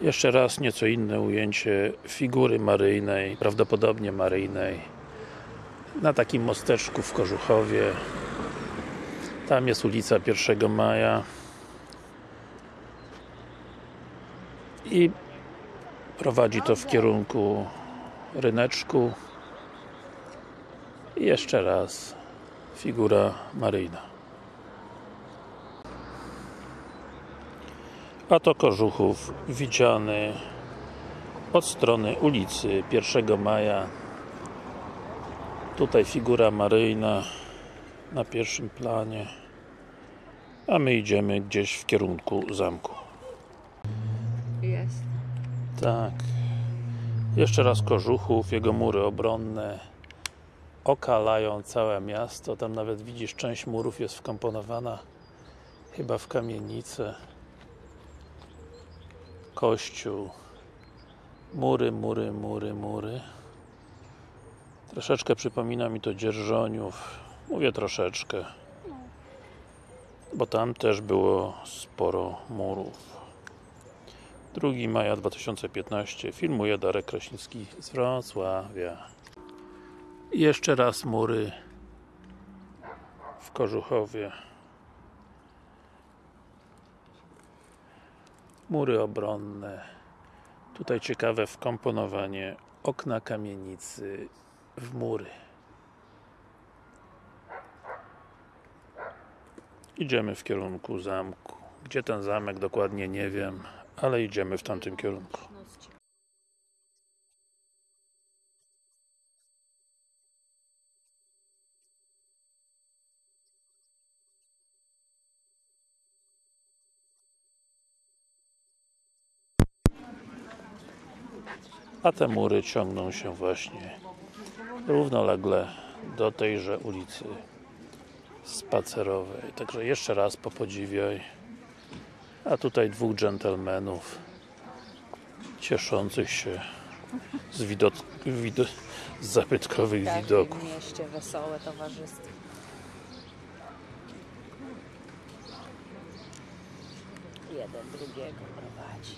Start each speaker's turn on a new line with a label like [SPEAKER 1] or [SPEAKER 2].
[SPEAKER 1] Jeszcze raz nieco inne ujęcie figury maryjnej, prawdopodobnie maryjnej na takim mosteczku w Kożuchowie tam jest ulica 1 Maja. I prowadzi to w kierunku ryneczku. I jeszcze raz figura maryjna a to Kożuchów widziany od strony ulicy 1 Maja. Tutaj figura maryjna na pierwszym planie a my idziemy gdzieś w kierunku zamku.
[SPEAKER 2] Jest.
[SPEAKER 1] tak. Jeszcze raz Kożuchów, jego mury obronne okalają całe miasto, tam nawet widzisz część murów jest wkomponowana chyba w kamienicę kościół. Mury, mury, mury, mury. Troszeczkę przypomina mi to Dzierżoniów. Mówię troszeczkę bo tam też było sporo murów. 2 maja 2015 filmuje Darek Kraśnicki z Wrocławia. I jeszcze raz mury w Kożuchowie mury obronne. Tutaj ciekawe wkomponowanie okna kamienicy w mury. Idziemy w kierunku zamku. Gdzie ten zamek dokładnie nie wiem ale idziemy w tamtym kierunku a te mury ciągną się właśnie równolegle do tejże ulicy spacerowej także jeszcze raz popodziwiaj a tutaj dwóch dżentelmenów cieszących się z widok, wido, z zabytkowych
[SPEAKER 2] W każdym
[SPEAKER 1] widoków
[SPEAKER 2] mieście wesołe towarzystwo. Jeden drugiego prowadzi.